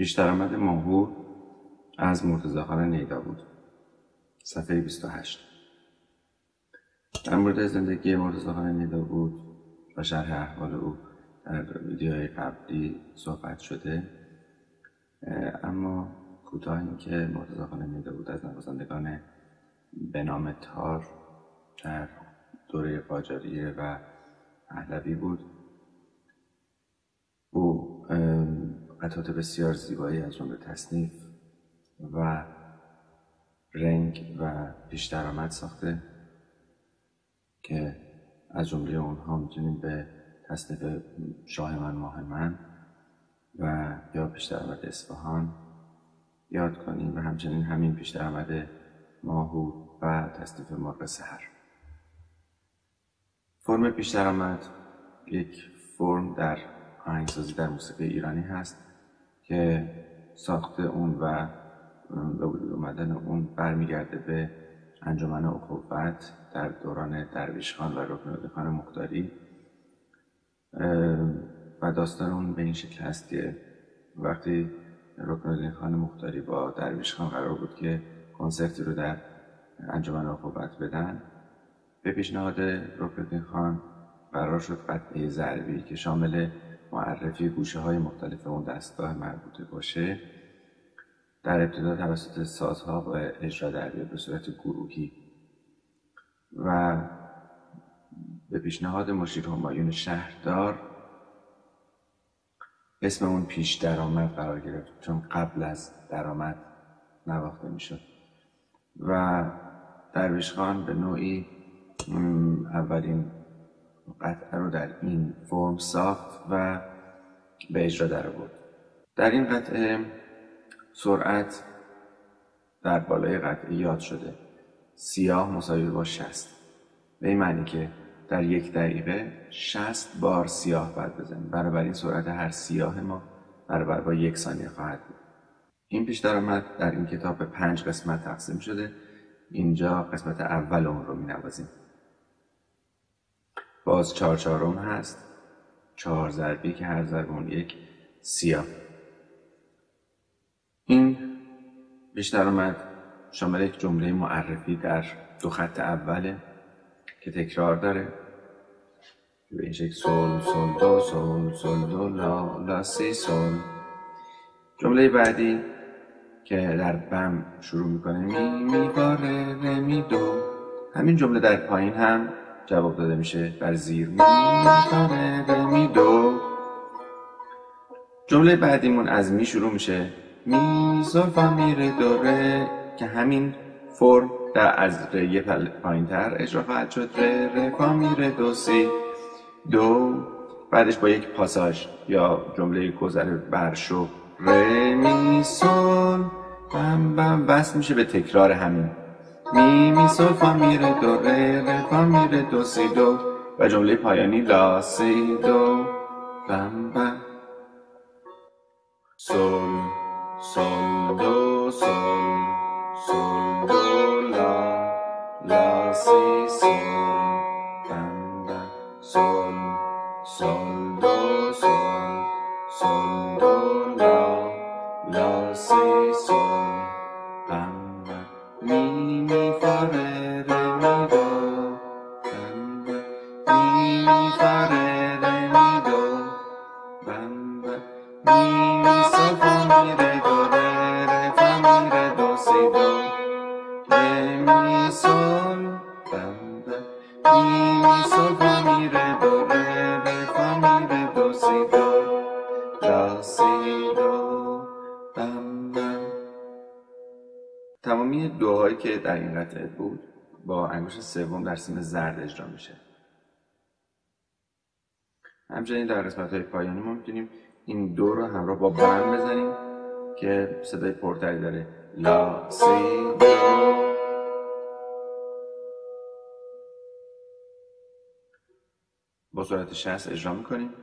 پیش درآمد ماهور از مرتضاخان نیدا بود. صفحه 28 در مورد زندگی مرتضاخان نیدا بود و شرح احوال او در ویدیوهای قبلی صحبت شده. اما کوتاه این که مرتضاخان نیدا بود از نوازندگان به نام تار در دوره قاجاریه و پهلوی بود او قطعات بسیار زیبایی از جمله تصنیف و رنگ و پیش درآمد ساخته که از جمله اونها می‌تونیم به تصنیف شاه من ماه من و یا پیش درآمد اصفهان یاد کنیم و همچنین همین پیش درآمد ماهور و تصنیف مرغ سهر فرم پیش درآمد یک فرم در آهنگسازی در موسیقی ایرانی هست. که ساخت اون و به وجود اومدن اون برمیگرده به انجمن اخوت در دوران درویش خان و رکن خان مختاری. و داستان اون به این شکل هست که وقتی رکن خان مختاری با درویش خان قرار بود که کنسرتی رو در انجمن اخوت بدن به پیشنهاد رکن خان قرار شد قطعه ضربی که شامل معرفی گوشه های مختلف اون دستگاه مربوطه باشه در ابتدا توسط سازها و اجرا در به صورت گروهی و به پیشنهاد مشیر همایون شهردار اسم اون پیش درآمد قرار گرفت چون قبل از درآمد نواخته می‌شد. و درویش خان به نوعی اولین قطعه رو در این فرم ساخت و به اجرا در بود در این قطعه سرعت در بالای قطعه یاد شده. سیاه مساوی با شست به این معنی که در یک دقیقه شست بار سیاه باید بزنیم. این سرعت هر سیاه ما برابر با یک ثانیه خواهد بود. این پیش درآمد در این کتاب به پنج قسمت تقسیم شده. اینجا قسمت اول اون رو می نوازیم باز چهار چهارم هست. چهار ضربی که هر ضرب یک سیاه. این بیشتر آمد شامل یک جمله معرفی در دو خط اوله که تکرار داره. به این شکل سول سول دو سول سول دو لا لا سی سول. جمله بعدی که در بم شروع می‌کنه می می باره می دو. همین جمله در پایین هم جواب داده میشه بر زیر. می می می دو جمله بعدیمون از می شروع میشه. می فا میره دوره که همین فرم در از ره پایین تر اجرا خواهد شد. ره ره فا میره دو سی. دو. بعدش با یک پاساژ یا جمله گذر برشو ره می سول. بم بم وصل میشه به تکرار همین. می می سول فا میره دو ره ره فا میره دو سی دو و جمله پایانی لا سی دو بم بم سول سول دو سول سول دو لا لا سی سول بم بم سول سول دو سول سول دو لا لا سی تمامی دوهایی که در این قطعه بود با انگشت سوم در سیم زرد اجرا میشه. همچنین در قسمت های پایانی ما می‌تونیم این دو رو همراه با بم بزنیم که صدای پرتری داره. لا سی دو. با سرعت 60 اجرا می‌کنیم.